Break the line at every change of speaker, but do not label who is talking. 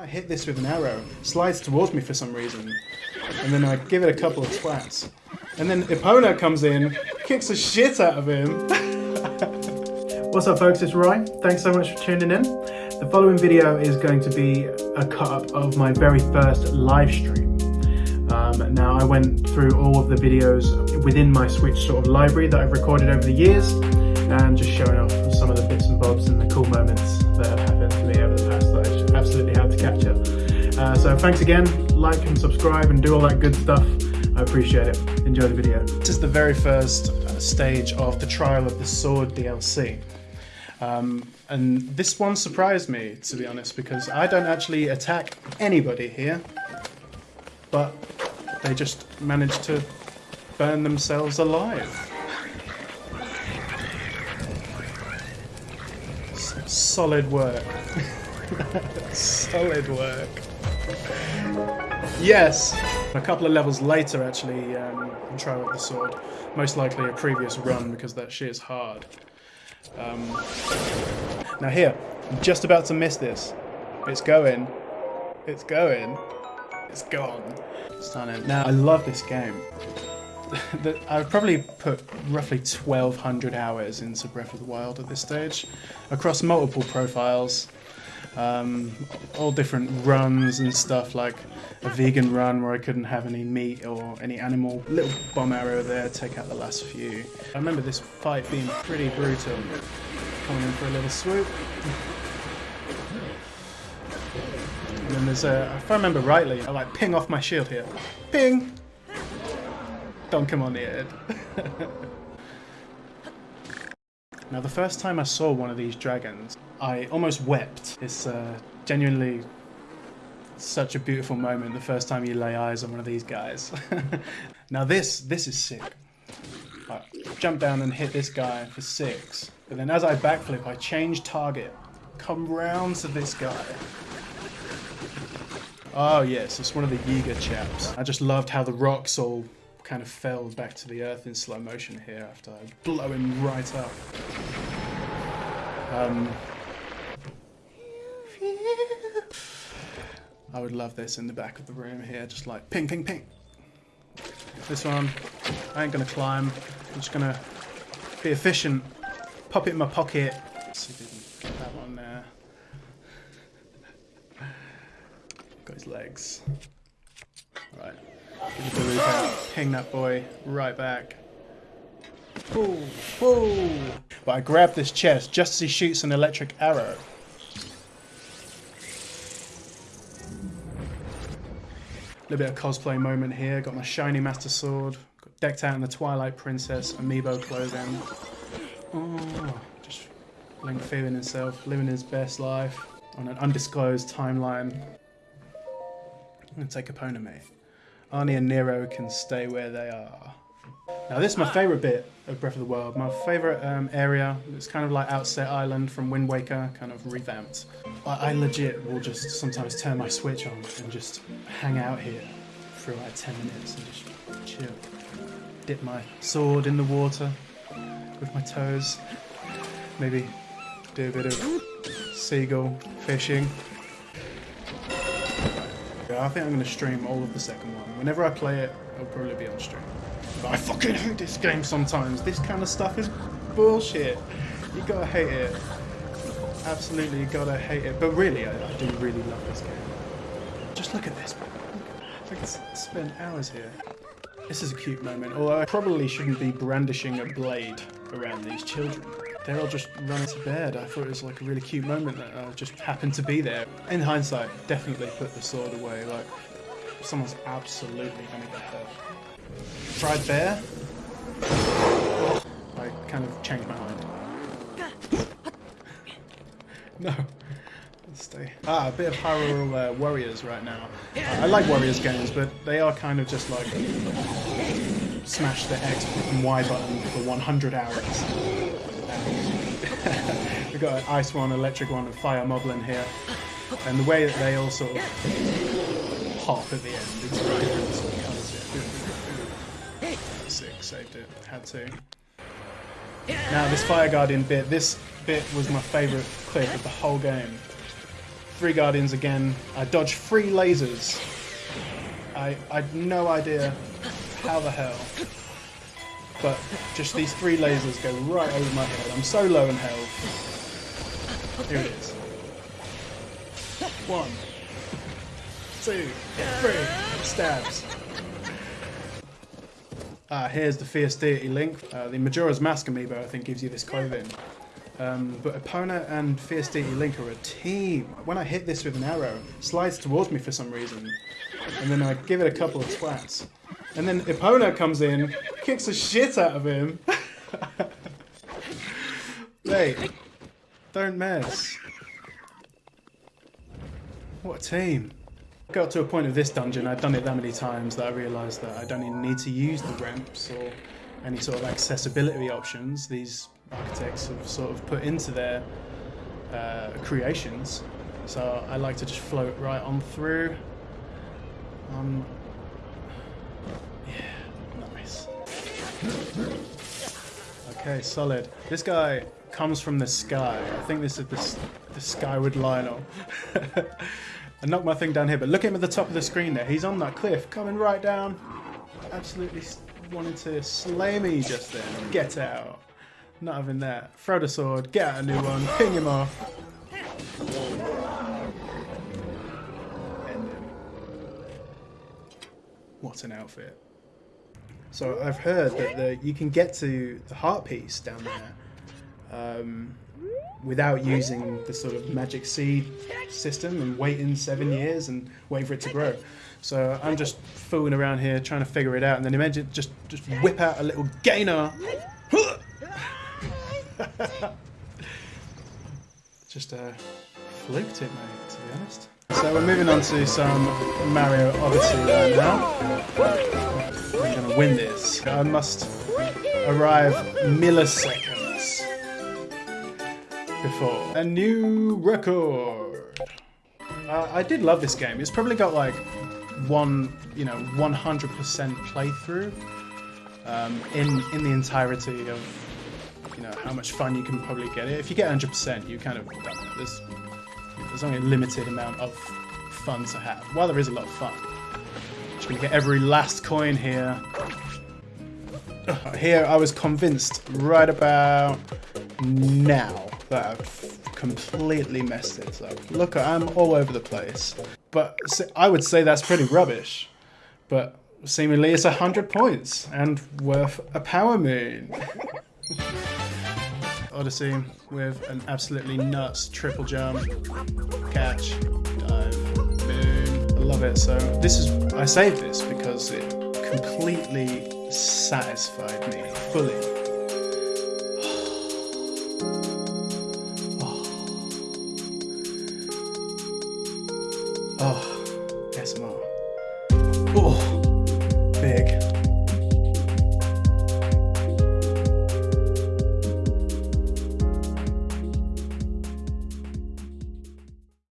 I hit this with an arrow, slides towards me for some reason, and then I give it a couple of twats. And then Epona comes in, kicks the shit out of him. What's up folks, it's Ryan. Thanks so much for tuning in. The following video is going to be a cut-up of my very first live stream. Um, now I went through all of the videos within my Switch sort of library that I've recorded over the years and just showing off some of the bits and bobs and the cool moments that have Uh, so thanks again, like and subscribe and do all that good stuff. I appreciate it. Enjoy the video. This is the very first uh, stage of the Trial of the Sword DLC. Um, and this one surprised me, to be honest, because I don't actually attack anybody here, but they just managed to burn themselves alive. Solid work. solid work. Yes! A couple of levels later, actually, um, Trial of the Sword. Most likely a previous run, because that shit is hard. Um, now here, I'm just about to miss this. It's going. It's going. It's gone. Stunning. Now, I love this game. I've probably put roughly 1200 hours into Breath of the Wild at this stage, across multiple profiles, um, all different runs and stuff, like a vegan run where I couldn't have any meat or any animal. Little bomb arrow there, take out the last few. I remember this fight being pretty brutal. Coming in for a little swoop. And then there's a, if I remember rightly, I like ping off my shield here. Ping! Don't come on the head. now the first time I saw one of these dragons, I almost wept. It's uh, genuinely such a beautiful moment the first time you lay eyes on one of these guys. now this, this is sick. I jump down and hit this guy for six, but then as I backflip, I change target, come round to this guy. Oh yes, it's one of the Yiga chaps. I just loved how the rocks all kind of fell back to the earth in slow motion here after I blow him right up. Um, I would love this in the back of the room here, just like ping, ping, ping. This one, I ain't gonna climb. I'm just gonna be efficient, pop it in my pocket. That one there. Got his legs. Right, give the loop out, ping that boy right back. But I grab this chest just as he shoots an electric arrow. A little bit of cosplay moment here. Got my shiny Master Sword. Got decked out in the Twilight Princess amiibo clothing. Oh, just Link feeling himself, living his best life on an undisclosed timeline. I'm gonna take Epona me. Arnie and Nero can stay where they are. Now this is my favourite bit of Breath of the Wild. My favourite um, area. It's kind of like Outset Island from Wind Waker, kind of revamped. I, I, legit will just sometimes turn my Switch on and just hang out here for like 10 minutes and just chill. Dip my sword in the water with my toes. Maybe do a bit of seagull fishing. I think I'm going to stream all of the second one. Whenever I play it, it'll probably be on stream. I fucking hate this game sometimes. This kind of stuff is bullshit. You gotta hate it. Absolutely, you gotta hate it. But really, I, I do really love this game. Just look at this. I could spend hours here. This is a cute moment, although I probably shouldn't be brandishing a blade around these children. They're all just running to bed. I thought it was like a really cute moment that uh, just happened to be there. In hindsight, definitely put the sword away. Like, someone's absolutely gonna get hurt. Fried bear? I kind of changed my mind. no. Let's stay. Ah, a bit of Hyrule uh, Warriors right now. Uh, I like Warriors games, but they are kind of just like smash the X and Y button for 100 hours. We've got an ice one, electric one, and fire moblin here. And the way that they all sort of pop at the end, of colours Sick, saved it. Had to. Now this Fire Guardian bit, this bit was my favourite clip of the whole game. three guardians again. I dodge three lasers. I I had no idea how the hell. But just these three lasers go right over my head. I'm so low in health. Here it is. One, two, three. Stabs. Ah, here's the Fierce Deity Link. Uh, the Majora's Mask amiibo, I think, gives you this clothing. Um, but Epona and Fierce Deity Link are a team. When I hit this with an arrow, it slides towards me for some reason. And then I give it a couple of twats. And then Epona comes in, kicks the shit out of him. Mate, don't mess. What a team. I got to a point of this dungeon, I'd done it that many times that I realised that I don't even need to use the ramps or any sort of accessibility options these architects have sort of put into their uh, creations. So I like to just float right on through. Um, Okay, solid. This guy comes from the sky. I think this is the, the Skyward Lynel. I knocked my thing down here, but look at him at the top of the screen there. He's on that cliff, coming right down. Absolutely wanted to slay me just then. Get out. Not having that. Throw the sword, get out a new one, ping him off. What an outfit. So I've heard that the, you can get to the heart piece down there um, without using the sort of magic seed system and waiting seven years and waiting for it to grow. So I'm just fooling around here trying to figure it out, and then imagine just just whip out a little gainer. just uh, fluked it, mate. To be honest. So we're moving on to some Mario Odyssey right now. Win this. I must arrive milliseconds before a new record. Uh, I did love this game. It's probably got like one, you know, 100% playthrough um, in in the entirety of you know how much fun you can probably get it. If you get 100%, you kind of. There's there's only a limited amount of fun to have. While there is a lot of fun, just gonna get every last coin here. Uh, here, I was convinced right about now that I've completely messed it up. Look, I'm all over the place. But I would say that's pretty rubbish. But seemingly it's 100 points and worth a power moon. Odyssey with an absolutely nuts triple jump, catch, dive, moon. Love it. So this is, I saved this because it completely satisfied me fully. Oh, SMR. Oh.